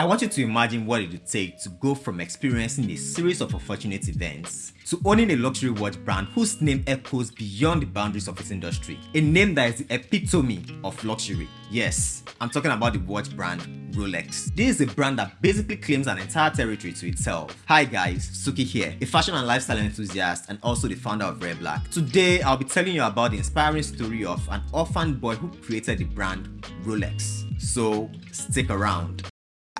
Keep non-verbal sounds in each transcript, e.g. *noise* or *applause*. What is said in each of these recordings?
I want you to imagine what it would take to go from experiencing a series of unfortunate events to owning a luxury watch brand whose name echoes beyond the boundaries of its industry. A name that is the epitome of luxury. Yes, I'm talking about the watch brand Rolex. This is a brand that basically claims an entire territory to itself. Hi guys, Suki here, a fashion and lifestyle enthusiast and also the founder of Rare Black. Today, I'll be telling you about the inspiring story of an orphan boy who created the brand Rolex. So, stick around.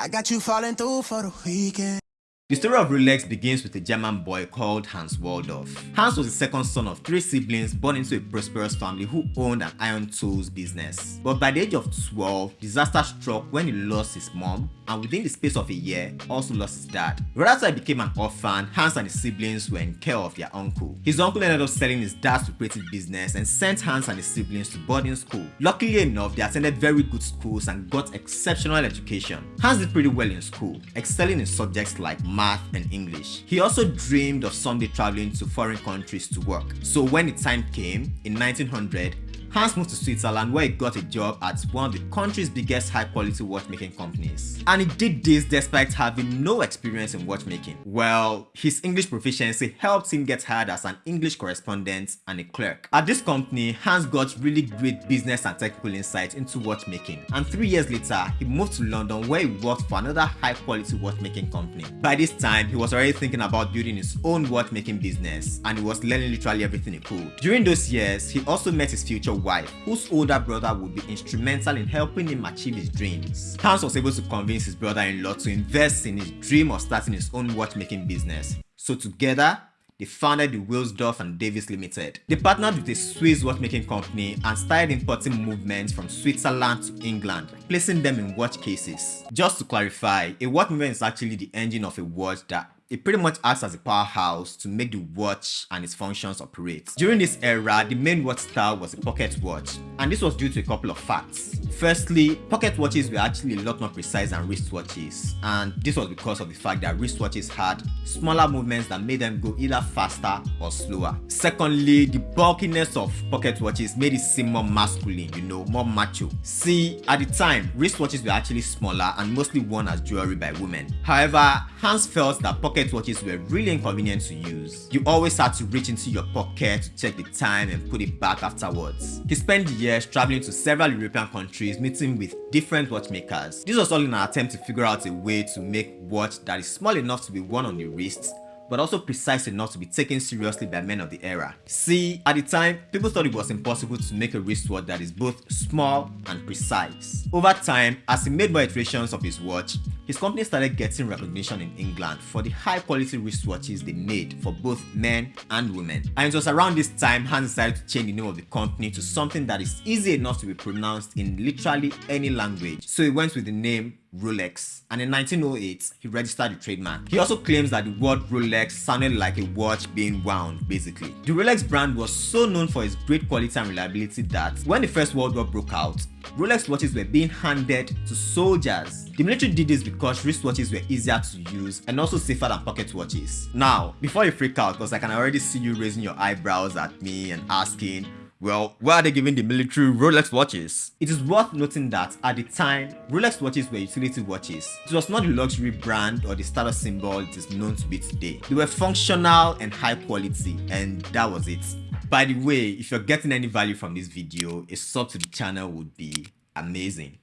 I got you falling through for the weekend. The story of Rolex begins with a German boy called Hans Wilsdorf. Hans was the second son of three siblings born into a prosperous family who owned an iron tools business. But by the age of 12, disaster struck when he lost his mom and within the space of a year also lost his dad. He became an orphan, Hans and his siblings were in care of their uncle. His uncle ended up selling his dad's lucrative business and sent Hans and his siblings to boarding school. Luckily enough, they attended very good schools and got exceptional education. Hans did pretty well in school, excelling in subjects like math and English. He also dreamed of someday traveling to foreign countries to work. So when the time came, in 1900, Hans moved to Switzerland where he got a job at one of the country's biggest high quality watchmaking companies. And he did this despite having no experience in watchmaking. Well, his English proficiency helped him get hired as an English correspondent and a clerk. At this company, Hans got really great business and technical insight into watchmaking. And three years later, he moved to London where he worked for another high quality watchmaking company. By this time, he was already thinking about building his own watchmaking business and he was learning literally everything he could. During those years, he also met his future wife, whose older brother would be instrumental in helping him achieve his dreams. Hans was able to convince his brother-in-law to invest in his dream of starting his own watchmaking business. So together, they founded the Wilsdorf and Davis Limited. They partnered with a Swiss watchmaking company and started importing movements from Switzerland to England, placing them in watch cases. Just to clarify, a watch movement is actually the engine of a watch that it pretty much acts as a powerhouse to make the watch and its functions operate. During this era, the main watch style was a pocket watch, and this was due to a couple of facts. Firstly, pocket watches were actually a lot more precise than wristwatches, and this was because of the fact that wristwatches had smaller movements that made them go either faster or slower. Secondly, the bulkiness of pocket watches made it seem more masculine, you know, more macho. See, at the time, wristwatches were actually smaller and mostly worn as jewelry by women. However, Hans felt that pocket pocket watches were really inconvenient to use. You always had to reach into your pocket to check the time and put it back afterwards. He spent years traveling to several European countries meeting with different watchmakers. This was all in an attempt to figure out a way to make watch that is small enough to be worn on the wrist but also precise enough to be taken seriously by men of the era. See, at the time, people thought it was impossible to make a wristwatch that is both small and precise. Over time, as he made more iterations of his watch, his company started getting recognition in England for the high quality wristwatches they made for both men and women. And it was around this time Hans decided to change the name of the company to something that is easy enough to be pronounced in literally any language. So he went with the name Rolex and in 1908 he registered the trademark. He also claims that the word Rolex sounded like a watch being wound basically. The Rolex brand was so known for its great quality and reliability that when the first world war broke out, Rolex watches were being handed to soldiers. The military did this because wristwatches were easier to use and also safer than pocket watches. Now, before you freak out because I can already see you raising your eyebrows at me and asking well, why are they giving the military Rolex watches? It is worth noting that at the time, Rolex watches were utility watches. It was not the luxury brand or the status symbol it is known to be today. They were functional and high quality and that was it. By the way, if you're getting any value from this video, a sub to the channel would be amazing.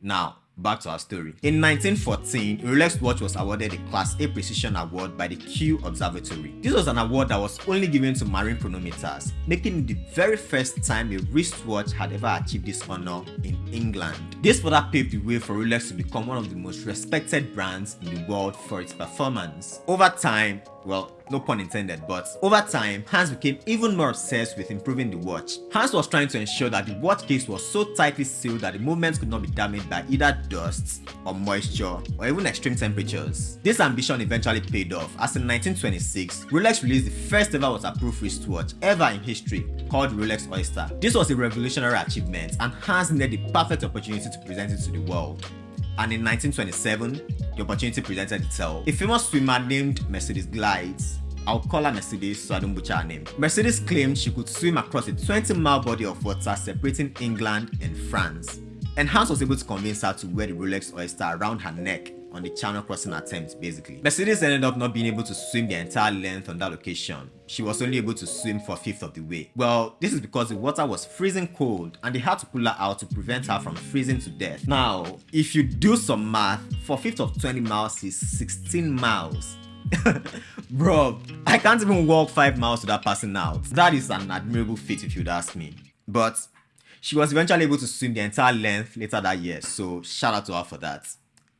Now, Back to our story. In 1914, Rolex watch was awarded a Class A Precision Award by the Kew Observatory. This was an award that was only given to marine chronometers, making it the very first time a wristwatch had ever achieved this honor in England. This further paved the way for Rolex to become one of the most respected brands in the world for its performance. Over time, well, no pun intended, but over time, Hans became even more obsessed with improving the watch. Hans was trying to ensure that the watch case was so tightly sealed that the movements could not be damaged by either dust or moisture or even extreme temperatures. This ambition eventually paid off as in 1926, Rolex released the first ever waterproof wristwatch ever in history called Rolex Oyster. This was a revolutionary achievement and Hans needed the perfect opportunity to present it to the world and in 1927, the opportunity presented itself. A famous swimmer named Mercedes Gleitze I'll call her Mercedes so I don't butcher her name. Mercedes claimed she could swim across a 20 mile body of water separating England and France. And Hans was able to convince her to wear the Rolex Oyster around her neck on the channel crossing attempt basically. Mercedes ended up not being able to swim the entire length on that location. She was only able to swim for a fifth of the way. Well, this is because the water was freezing cold and they had to pull her out to prevent her from freezing to death. Now, if you do some math, for fifth of 20 miles is 16 miles. *laughs* Bro, I can't even walk 5 miles without passing out. That is an admirable feat if you'd ask me. But she was eventually able to swim the entire length later that year, so shout out to her for that.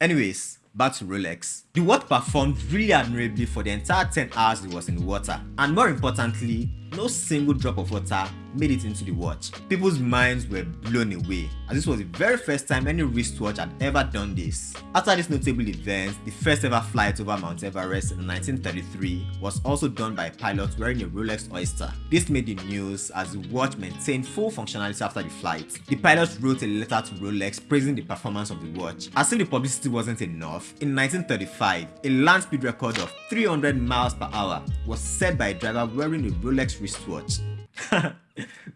Anyways, back to Rolex. The watch performed really admirably for the entire 10 hours it was in the water, and more importantly, no single drop of water made it into the watch. People's minds were blown away as this was the very first time any wristwatch had ever done this. After this notable event, the first ever flight over Mount Everest in 1933 was also done by a pilot wearing a Rolex Oyster. This made the news as the watch maintained full functionality after the flight. The pilot wrote a letter to Rolex praising the performance of the watch. As if the publicity wasn't enough, in 1935, a land speed record of 300 miles per hour was set by a driver wearing a Rolex wristwatch. *laughs*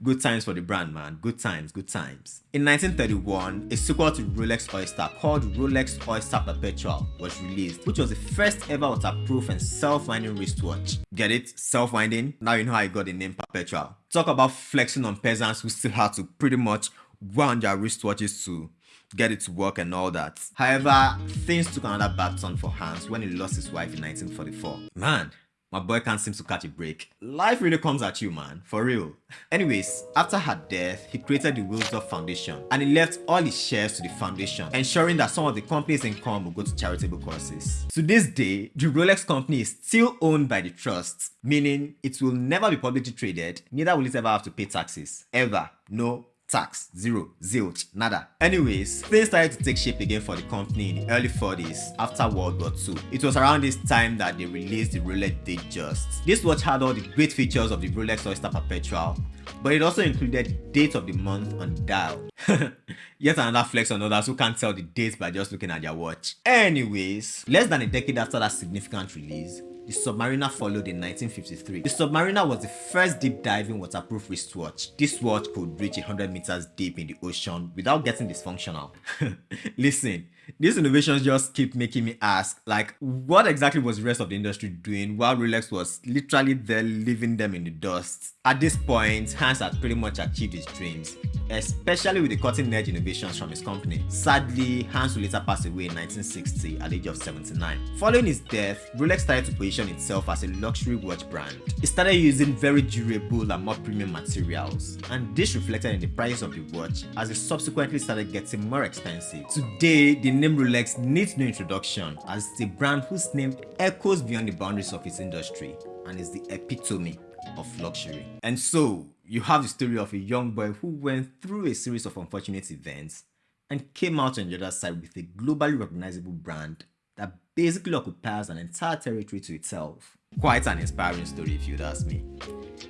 good times for the brand man, good times, good times. In 1931, a sequel to Rolex Oyster called Rolex Oyster Perpetual was released, which was the first ever waterproof and self-winding wristwatch. Get it? Self-winding? Now you know how I got the name Perpetual. Talk about flexing on peasants who still had to pretty much wound their wristwatches to get it to work and all that. However, things took another bad turn for Hans when he lost his wife in 1944. Man, my boy can't seem to catch a break. Life really comes at you man, for real. Anyways, after her death, he created the Wilsdorf Foundation and he left all his shares to the foundation, ensuring that some of the company's income will go to charitable causes. To this day, the Rolex company is still owned by the trust, meaning it will never be publicly traded, neither will it ever have to pay taxes. Ever. No tax, zero, zilch, nada. Anyways, things started to take shape again for the company in the early 40s after World War II. It was around this time that they released the Rolex Datejust. This watch had all the great features of the Rolex Oyster Perpetual, but it also included date of the month on dial. *laughs* Yet another flex on others who can't tell the date by just looking at their watch. Anyways, less than a decade after that significant release, the Submariner followed in 1953. The Submariner was the first deep diving waterproof wristwatch. This watch could reach 100 meters deep in the ocean without getting dysfunctional. *laughs* Listen, these innovations just keep making me ask, like, what exactly was the rest of the industry doing while Rolex was literally there leaving them in the dust? At this point, Hans had pretty much achieved his dreams, especially with the cutting-edge innovations from his company. Sadly, Hans would later pass away in 1960 at the age of 79. Following his death, Rolex started to position itself as a luxury watch brand. It started using very durable and more premium materials, and this reflected in the price of the watch as it subsequently started getting more expensive. Today, the name Rolex needs no introduction as it's a brand whose name echoes beyond the boundaries of its industry and is the epitome of luxury. And so, you have the story of a young boy who went through a series of unfortunate events and came out on the other side with a globally recognizable brand that basically occupies an entire territory to itself. Quite an inspiring story if you'd ask me.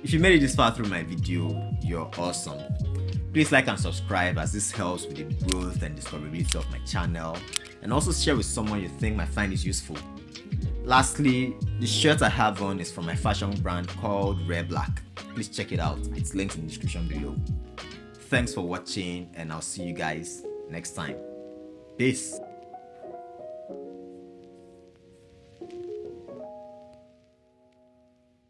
If you made it this far through my video, you're awesome. Please like and subscribe as this helps with the growth and discoverability of my channel and also share with someone you think might find this useful. Lastly, the shirt I have on is from my fashion brand called Rare Black. Please check it out, it's linked in the description below. Thanks for watching and I'll see you guys next time. Peace.